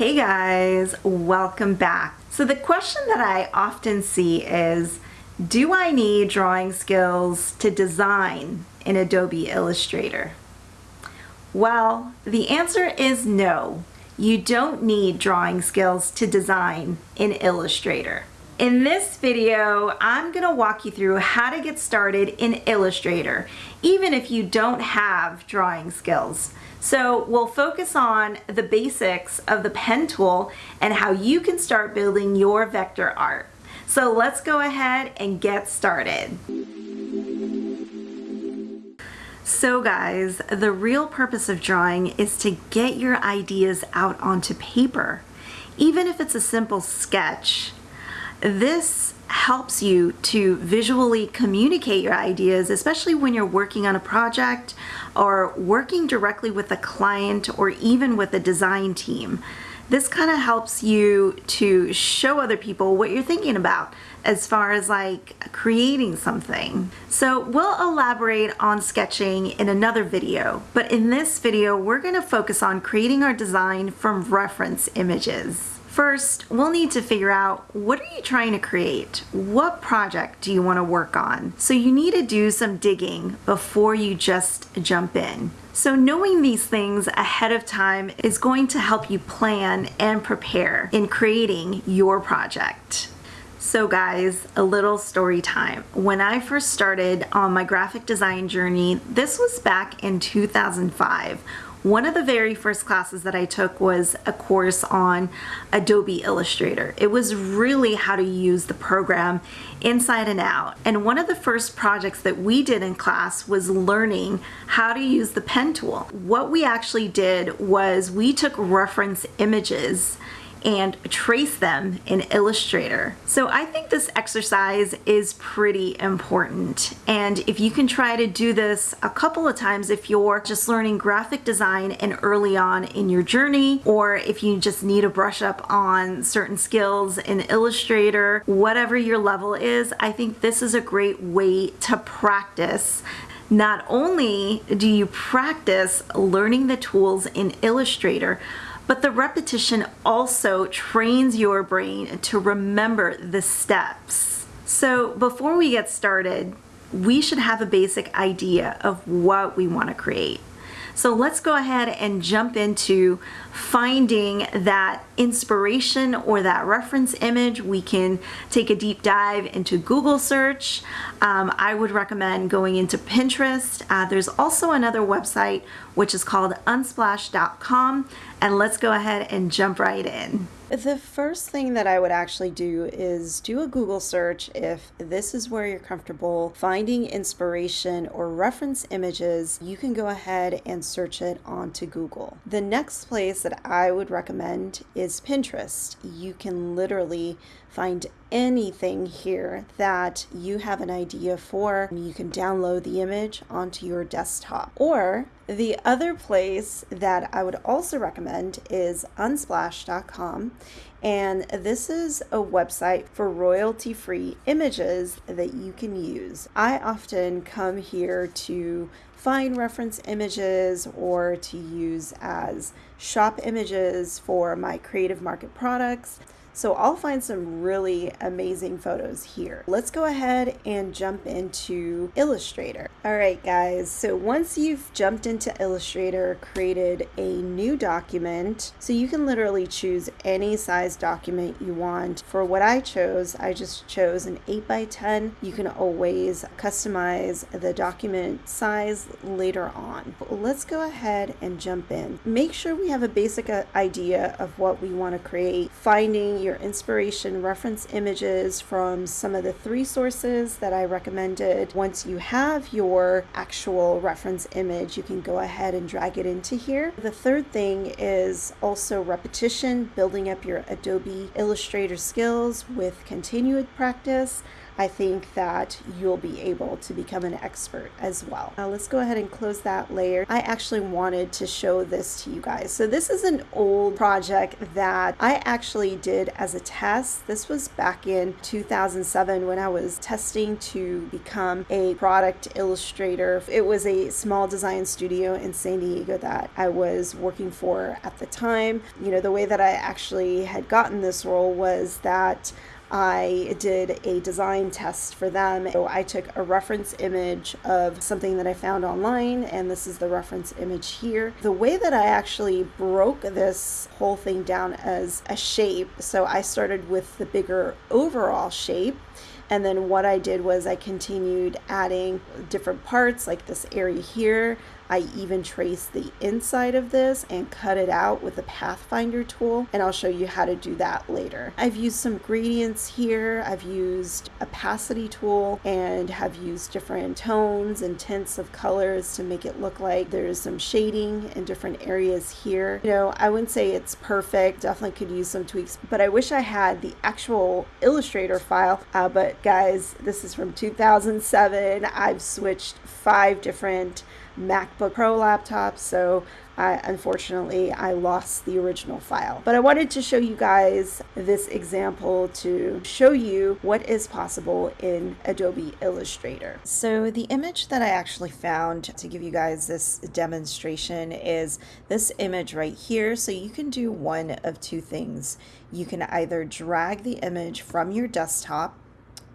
Hey guys, welcome back. So the question that I often see is, do I need drawing skills to design in Adobe Illustrator? Well, the answer is no. You don't need drawing skills to design in Illustrator. In this video, I'm gonna walk you through how to get started in Illustrator, even if you don't have drawing skills. So we'll focus on the basics of the pen tool and how you can start building your vector art. So let's go ahead and get started. So guys, the real purpose of drawing is to get your ideas out onto paper. Even if it's a simple sketch, this helps you to visually communicate your ideas, especially when you're working on a project or working directly with a client or even with a design team. This kind of helps you to show other people what you're thinking about as far as like creating something. So we'll elaborate on sketching in another video, but in this video, we're gonna focus on creating our design from reference images. First, we'll need to figure out what are you trying to create? What project do you want to work on? So you need to do some digging before you just jump in. So knowing these things ahead of time is going to help you plan and prepare in creating your project. So guys, a little story time. When I first started on my graphic design journey, this was back in 2005 one of the very first classes that I took was a course on Adobe Illustrator. It was really how to use the program inside and out. And one of the first projects that we did in class was learning how to use the pen tool. What we actually did was we took reference images and trace them in Illustrator. So I think this exercise is pretty important. And if you can try to do this a couple of times if you're just learning graphic design and early on in your journey, or if you just need a brush up on certain skills in Illustrator, whatever your level is, I think this is a great way to practice not only do you practice learning the tools in Illustrator, but the repetition also trains your brain to remember the steps. So before we get started, we should have a basic idea of what we want to create. So let's go ahead and jump into finding that inspiration or that reference image. We can take a deep dive into Google search. Um, I would recommend going into Pinterest. Uh, there's also another website which is called unsplash.com and let's go ahead and jump right in. The first thing that I would actually do is do a Google search if this is where you're comfortable finding inspiration or reference images. You can go ahead and search it onto Google. The next place that I would recommend is Pinterest. You can literally find anything here that you have an idea for. You can download the image onto your desktop. Or the other place that I would also recommend is unsplash.com. And this is a website for royalty free images that you can use. I often come here to find reference images or to use as shop images for my creative market products. So I'll find some really amazing photos here. Let's go ahead and jump into Illustrator. All right, guys, so once you've jumped into Illustrator, created a new document, so you can literally choose any size document you want. For what I chose, I just chose an 8 by 10. You can always customize the document size later on. Let's go ahead and jump in. Make sure we have a basic uh, idea of what we want to create, finding your inspiration reference images from some of the three sources that I recommended. Once you have your actual reference image, you can go ahead and drag it into here. The third thing is also repetition, building up your Adobe Illustrator skills with continued practice. I think that you'll be able to become an expert as well. Now let's go ahead and close that layer. I actually wanted to show this to you guys. So this is an old project that I actually did as a test. This was back in 2007 when I was testing to become a product illustrator. It was a small design studio in San Diego that I was working for at the time. You know, the way that I actually had gotten this role was that I did a design test for them. So I took a reference image of something that I found online, and this is the reference image here. The way that I actually broke this whole thing down as a shape, so I started with the bigger overall shape. And then what I did was I continued adding different parts like this area here. I even traced the inside of this and cut it out with the Pathfinder tool and I'll show you how to do that later. I've used some gradients here. I've used opacity tool and have used different tones and tints of colors to make it look like there's some shading in different areas here. You know, I wouldn't say it's perfect. Definitely could use some tweaks, but I wish I had the actual Illustrator file. Uh, but guys, this is from 2007. I've switched five different MacBook Pro laptop, so I, unfortunately I lost the original file. But I wanted to show you guys this example to show you what is possible in Adobe Illustrator. So the image that I actually found to give you guys this demonstration is this image right here. So you can do one of two things. You can either drag the image from your desktop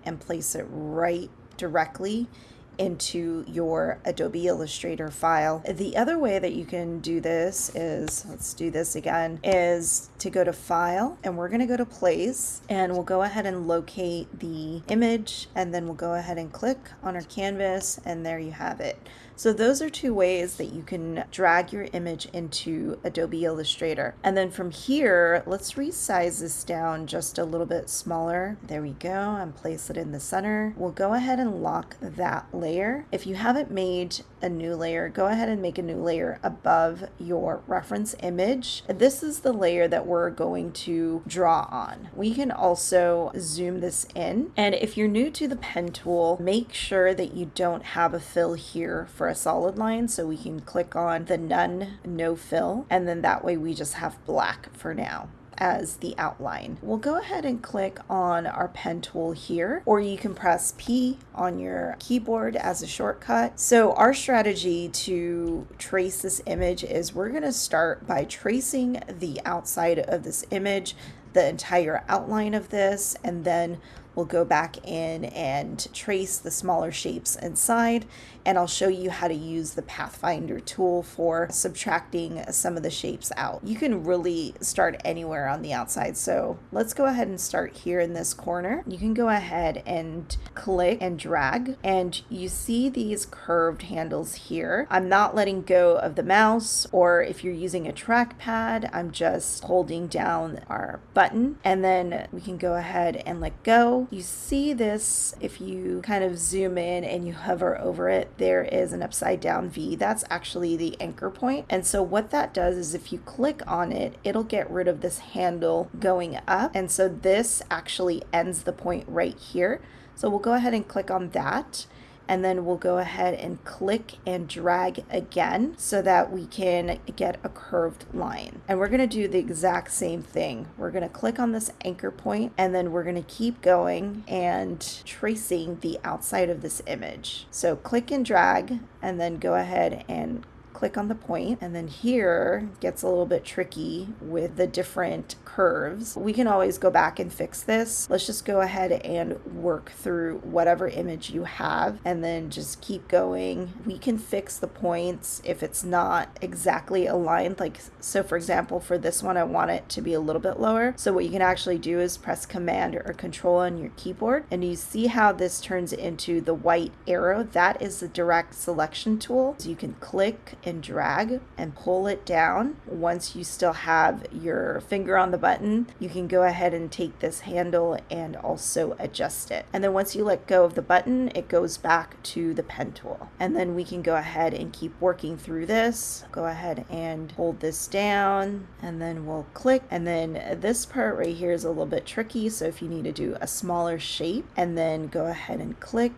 and place it right directly into your Adobe Illustrator file. The other way that you can do this is, let's do this again, is to go to File and we're going to go to Place and we'll go ahead and locate the image and then we'll go ahead and click on our canvas and there you have it. So those are two ways that you can drag your image into Adobe Illustrator. And then from here, let's resize this down just a little bit smaller. There we go, and place it in the center. We'll go ahead and lock that layer. If you haven't made a new layer, go ahead and make a new layer above your reference image. This is the layer that we're going to draw on. We can also zoom this in. And if you're new to the pen tool, make sure that you don't have a fill here for a solid line. So we can click on the none, no fill, and then that way we just have black for now as the outline. We'll go ahead and click on our pen tool here, or you can press P on your keyboard as a shortcut. So our strategy to trace this image is we're gonna start by tracing the outside of this image, the entire outline of this, and then we'll go back in and trace the smaller shapes inside and I'll show you how to use the Pathfinder tool for subtracting some of the shapes out. You can really start anywhere on the outside. So let's go ahead and start here in this corner. You can go ahead and click and drag and you see these curved handles here. I'm not letting go of the mouse or if you're using a trackpad, I'm just holding down our button and then we can go ahead and let go. You see this if you kind of zoom in and you hover over it, there is an upside down V. That's actually the anchor point. And so what that does is if you click on it, it'll get rid of this handle going up. And so this actually ends the point right here. So we'll go ahead and click on that and then we'll go ahead and click and drag again so that we can get a curved line. And we're gonna do the exact same thing. We're gonna click on this anchor point and then we're gonna keep going and tracing the outside of this image. So click and drag and then go ahead and click on the point and then here gets a little bit tricky with the different curves. We can always go back and fix this. Let's just go ahead and work through whatever image you have and then just keep going. We can fix the points if it's not exactly aligned. Like, so for example, for this one, I want it to be a little bit lower. So what you can actually do is press command or control on your keyboard and you see how this turns into the white arrow. That is the direct selection tool. So you can click and drag and pull it down. Once you still have your finger on the button, you can go ahead and take this handle and also adjust it. And then once you let go of the button, it goes back to the pen tool. And then we can go ahead and keep working through this. Go ahead and hold this down and then we'll click. And then this part right here is a little bit tricky. So if you need to do a smaller shape and then go ahead and click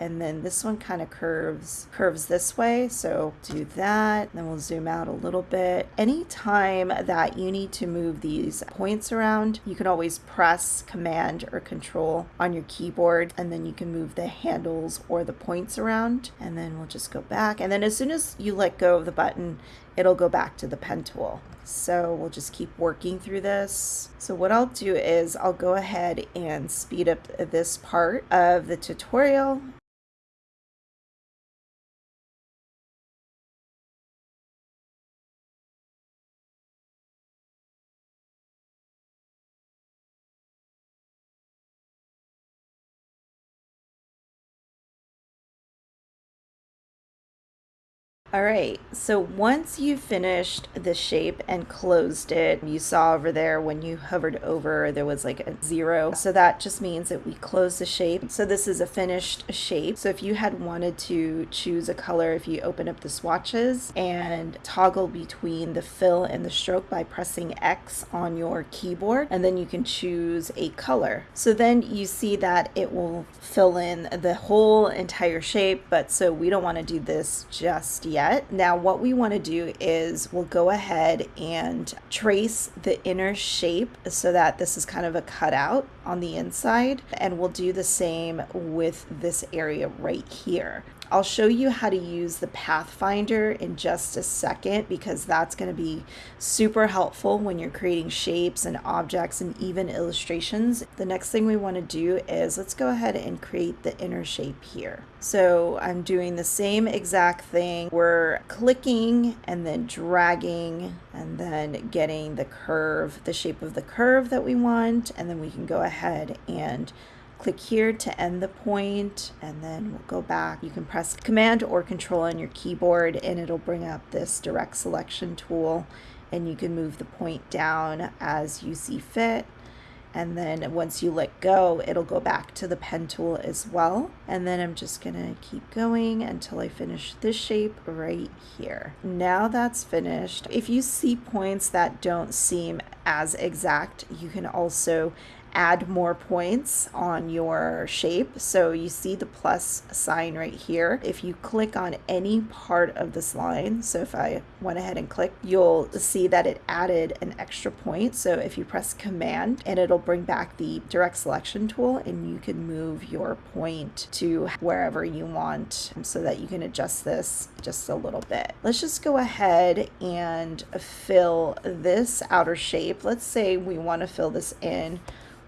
and then this one kind of curves curves this way so do that then we'll zoom out a little bit. Anytime that you need to move these points around you can always press command or control on your keyboard and then you can move the handles or the points around and then we'll just go back. And then as soon as you let go of the button it'll go back to the pen tool. So we'll just keep working through this. So what I'll do is I'll go ahead and speed up this part of the tutorial All right, so once you finished the shape and closed it, you saw over there when you hovered over, there was like a zero. So that just means that we closed the shape. So this is a finished shape. So if you had wanted to choose a color, if you open up the swatches and toggle between the fill and the stroke by pressing X on your keyboard, and then you can choose a color. So then you see that it will fill in the whole entire shape, but so we don't want to do this just yet yet. Now what we want to do is we'll go ahead and trace the inner shape so that this is kind of a cutout on the inside and we'll do the same with this area right here. I'll show you how to use the Pathfinder in just a second because that's going to be super helpful when you're creating shapes and objects and even illustrations. The next thing we want to do is let's go ahead and create the inner shape here. So I'm doing the same exact thing. We're clicking and then dragging and then getting the curve, the shape of the curve that we want. And then we can go ahead and Click here to end the point and then we'll go back. You can press command or control on your keyboard and it'll bring up this direct selection tool and you can move the point down as you see fit. And then once you let go it'll go back to the pen tool as well. And then I'm just gonna keep going until I finish this shape right here. Now that's finished. If you see points that don't seem as exact you can also add more points on your shape. So you see the plus sign right here. If you click on any part of this line, so if I went ahead and click, you'll see that it added an extra point. So if you press command and it'll bring back the direct selection tool and you can move your point to wherever you want so that you can adjust this just a little bit. Let's just go ahead and fill this outer shape. Let's say we want to fill this in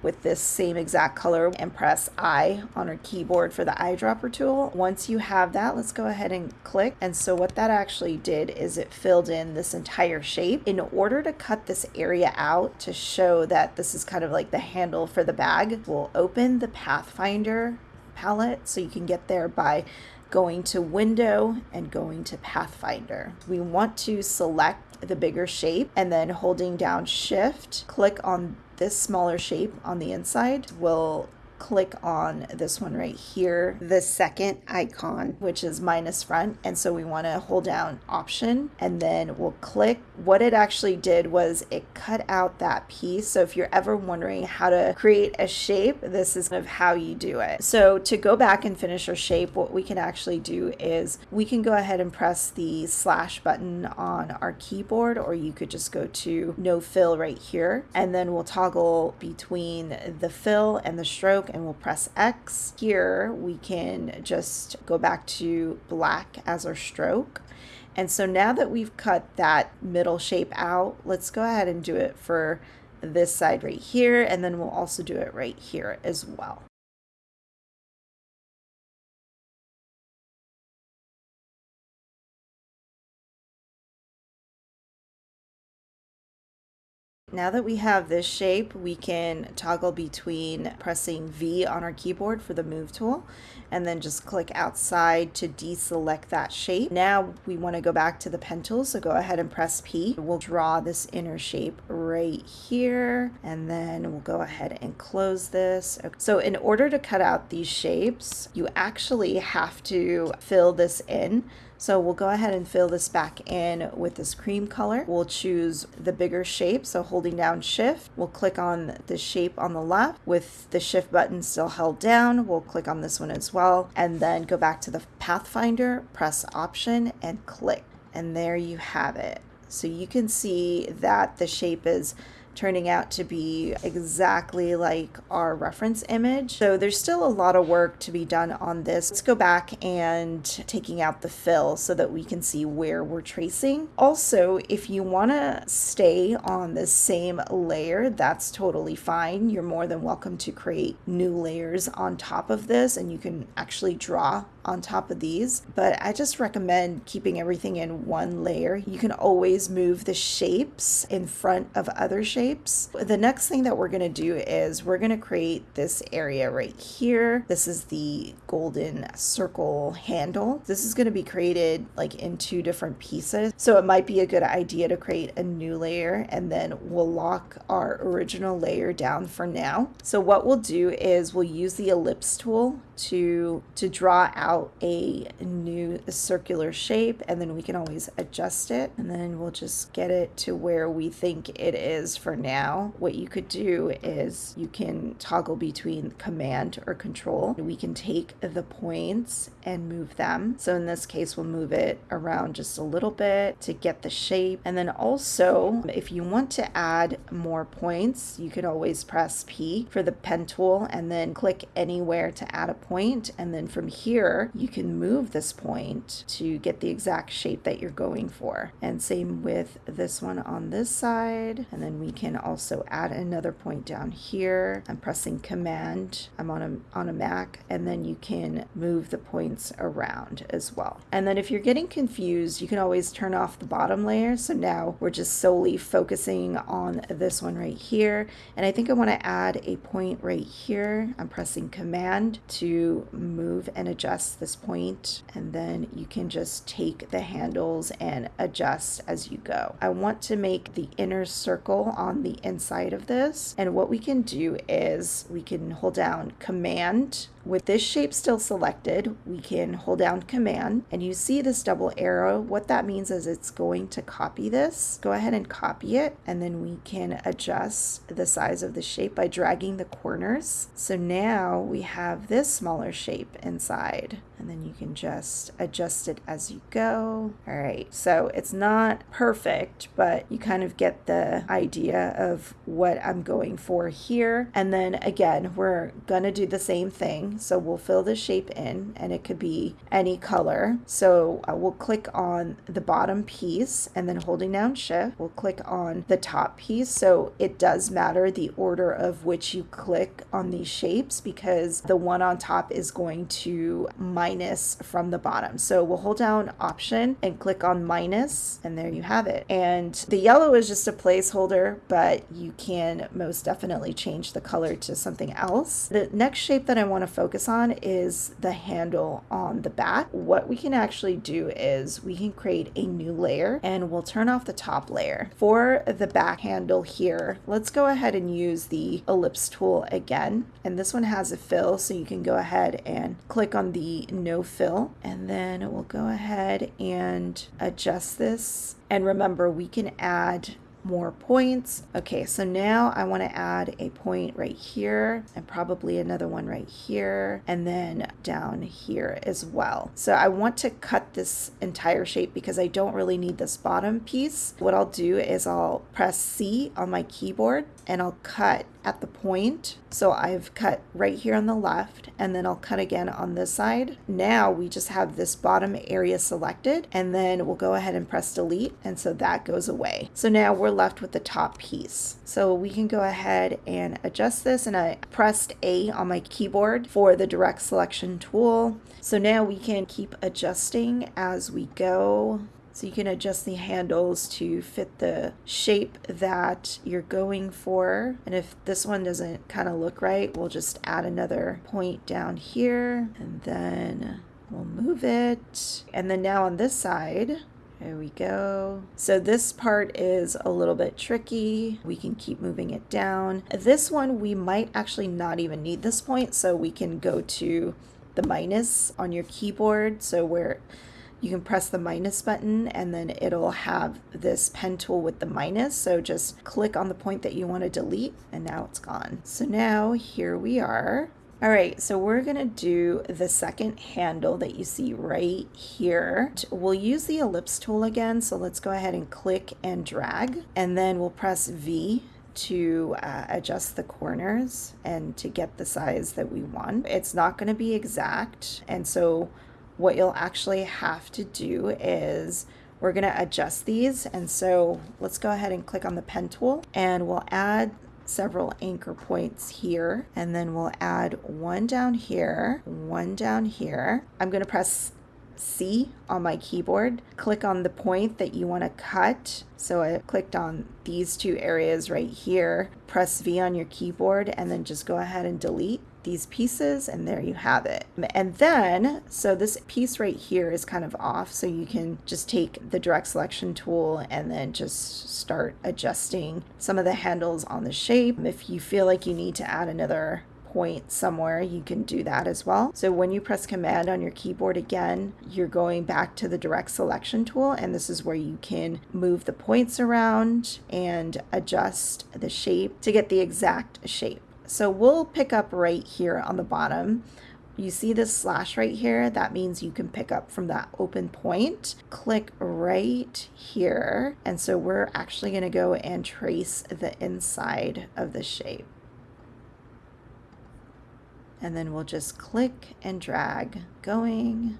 with this same exact color and press I on our keyboard for the eyedropper tool. Once you have that, let's go ahead and click. And so what that actually did is it filled in this entire shape. In order to cut this area out to show that this is kind of like the handle for the bag, we'll open the Pathfinder palette so you can get there by going to window and going to Pathfinder. We want to select the bigger shape and then holding down shift, click on this smaller shape on the inside will click on this one right here, the second icon, which is minus front. And so we want to hold down option and then we'll click. What it actually did was it cut out that piece. So if you're ever wondering how to create a shape, this is kind of how you do it. So to go back and finish our shape, what we can actually do is we can go ahead and press the slash button on our keyboard, or you could just go to no fill right here. And then we'll toggle between the fill and the stroke and we'll press X. Here we can just go back to black as our stroke. And so now that we've cut that middle shape out, let's go ahead and do it for this side right here. And then we'll also do it right here as well. Now that we have this shape, we can toggle between pressing V on our keyboard for the move tool and then just click outside to deselect that shape. Now we want to go back to the pen tool, so go ahead and press P. We'll draw this inner shape right here and then we'll go ahead and close this. So in order to cut out these shapes, you actually have to fill this in. So we'll go ahead and fill this back in with this cream color. We'll choose the bigger shape. So holding down shift, we'll click on the shape on the left with the shift button still held down. We'll click on this one as well and then go back to the Pathfinder, press option and click. And there you have it. So you can see that the shape is turning out to be exactly like our reference image. So there's still a lot of work to be done on this. Let's go back and taking out the fill so that we can see where we're tracing. Also, if you want to stay on the same layer, that's totally fine. You're more than welcome to create new layers on top of this and you can actually draw on top of these, but I just recommend keeping everything in one layer. You can always move the shapes in front of other shapes. The next thing that we're to do is we're to create this area right here. This is the golden circle handle. This is to be created like in two different pieces. So it might be a good idea to create a new layer and then we'll lock our original layer down for now. So what we'll do is we'll use the ellipse tool to to draw out a new circular shape and then we can always adjust it and then we'll just get it to where we think it is for now. What you could do is you can toggle between command or control. We can take the points and move them. So in this case, we'll move it around just a little bit to get the shape. And then also, if you want to add more points, you can always press P for the pen tool and then click anywhere to add a point. And then from here, you can move this point to get the exact shape that you're going for. And same with this one on this side. And then we can also add another point down here. I'm pressing command. I'm on a, on a Mac and then you can move the points around as well. And then if you're getting confused, you can always turn off the bottom layer. So now we're just solely focusing on this one right here. And I think I want to add a point right here. I'm pressing command to move and adjust this point, and then you can just take the handles and adjust as you go. I want to make the inner circle on the inside of this and what we can do is we can hold down command with this shape still selected, we can hold down Command and you see this double arrow. What that means is it's going to copy this. Go ahead and copy it and then we can adjust the size of the shape by dragging the corners. So now we have this smaller shape inside and then you can just adjust it as you go. All right, so it's not perfect, but you kind of get the idea of what I'm going for here. And then again, we're gonna do the same thing. So we'll fill the shape in and it could be any color. So uh, we'll click on the bottom piece and then holding down shift, we'll click on the top piece. So it does matter the order of which you click on these shapes because the one on top is going to minus from the bottom. So we'll hold down option and click on minus and there you have it. And the yellow is just a placeholder, but you can most definitely change the color to something else. The next shape that I want to focus on is the handle on the back. What we can actually do is we can create a new layer and we'll turn off the top layer. For the back handle here, let's go ahead and use the ellipse tool again. And this one has a fill, so you can go ahead and click on the no fill and then we'll go ahead and adjust this and remember we can add more points. Okay, so now I want to add a point right here and probably another one right here and then down here as well. So I want to cut this entire shape because I don't really need this bottom piece. What I'll do is I'll press C on my keyboard and I'll cut at the point. So I've cut right here on the left and then I'll cut again on this side. Now we just have this bottom area selected and then we'll go ahead and press delete and so that goes away. So now we're left with the top piece. So we can go ahead and adjust this and I pressed A on my keyboard for the direct selection tool. So now we can keep adjusting as we go So you can adjust the handles to fit the shape that you're going for. And if this one doesn't kind of look right, we'll just add another point down here and then we'll move it. And then now on this side, there we go. So this part is a little bit tricky. We can keep moving it down. This one, we might actually not even need this point, so we can go to the minus on your keyboard. So where you can press the minus button and then it'll have this pen tool with the minus. So just click on the point that you want to delete and now it's gone. So now here we are. All right, so we're gonna do the second handle that you see right here. We'll use the ellipse tool again, so let's go ahead and click and drag, and then we'll press V to uh, adjust the corners and to get the size that we want. It's not gonna be exact, and so what you'll actually have to do is we're gonna adjust these, and so let's go ahead and click on the pen tool, and we'll add several anchor points here. And then we'll add one down here, one down here. I'm going to press C on my keyboard, click on the point that you want to cut. So I clicked on these two areas right here, press V on your keyboard and then just go ahead and delete these pieces and there you have it. And then, so this piece right here is kind of off, so you can just take the direct selection tool and then just start adjusting some of the handles on the shape. If you feel like you need to add another point somewhere, you can do that as well. So when you press command on your keyboard again, you're going back to the direct selection tool and this is where you can move the points around and adjust the shape to get the exact shape. So we'll pick up right here on the bottom. You see this slash right here? That means you can pick up from that open point. Click right here. And so we're actually gonna go and trace the inside of the shape. And then we'll just click and drag going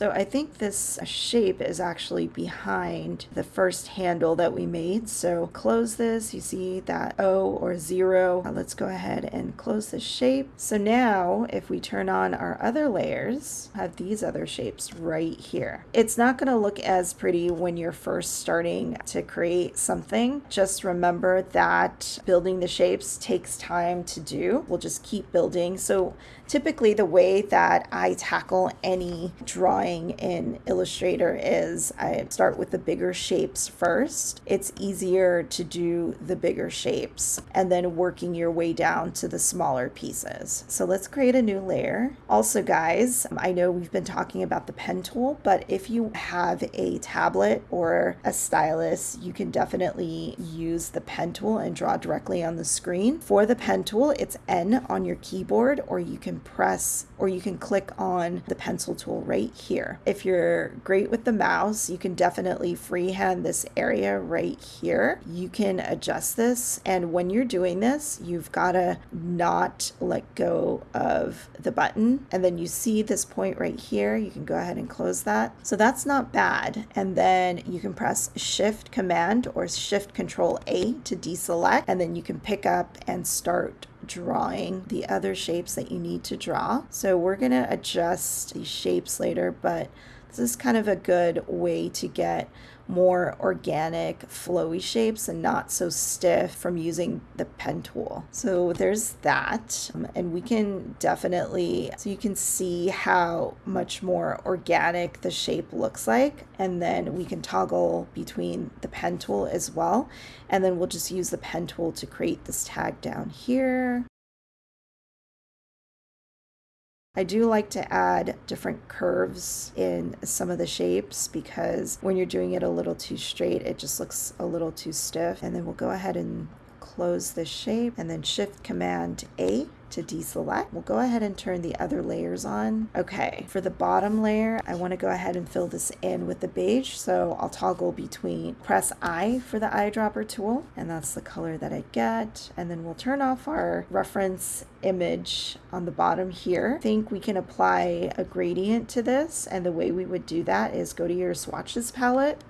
so I think this shape is actually behind the first handle that we made. So close this, you see that O or zero. Now let's go ahead and close this shape. So now if we turn on our other layers, have these other shapes right here. It's not gonna look as pretty when you're first starting to create something. Just remember that building the shapes takes time to do. We'll just keep building. So typically the way that I tackle any drawing in Illustrator is I start with the bigger shapes first. It's easier to do the bigger shapes and then working your way down to the smaller pieces. So let's create a new layer. Also guys, I know we've been talking about the pen tool, but if you have a tablet or a stylus, you can definitely use the pen tool and draw directly on the screen. For the pen tool, it's N on your keyboard or you can press or you can click on the pencil tool right here. If you're great with the mouse, you can definitely freehand this area right here. You can adjust this and when you're doing this, you've got to not let go of the button and then you see this point right here. You can go ahead and close that. So that's not bad. And then you can press shift command or shift control A to deselect and then you can pick up and start drawing the other shapes that you need to draw. So we're going to adjust these shapes later, but this is kind of a good way to get more organic flowy shapes and not so stiff from using the pen tool. So there's that um, and we can definitely so you can see how much more organic the shape looks like and then we can toggle between the pen tool as well and then we'll just use the pen tool to create this tag down here I do like to add different curves in some of the shapes because when you're doing it a little too straight, it just looks a little too stiff. And then we'll go ahead and close this shape and then shift command A to deselect. We'll go ahead and turn the other layers on. Okay, for the bottom layer, I want to go ahead and fill this in with the beige. So I'll toggle between press I for the eyedropper tool, and that's the color that I get. And then we'll turn off our reference image on the bottom here. I think we can apply a gradient to this, and the way we would do that is go to your swatches palette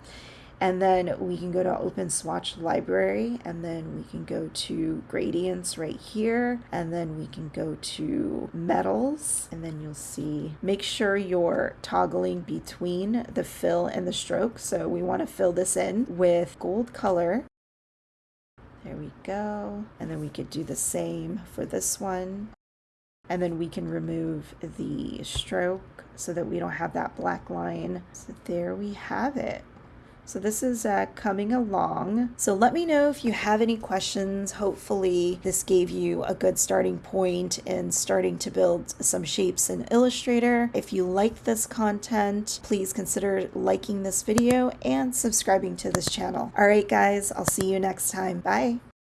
And then we can go to open swatch library and then we can go to gradients right here. And then we can go to metals and then you'll see, make sure you're toggling between the fill and the stroke. So we want to fill this in with gold color. There we go. And then we could do the same for this one. And then we can remove the stroke so that we don't have that black line. So there we have it. So this is uh, coming along. So let me know if you have any questions. Hopefully this gave you a good starting point in starting to build some shapes in Illustrator. If you like this content, please consider liking this video and subscribing to this channel. All right, guys, I'll see you next time. Bye.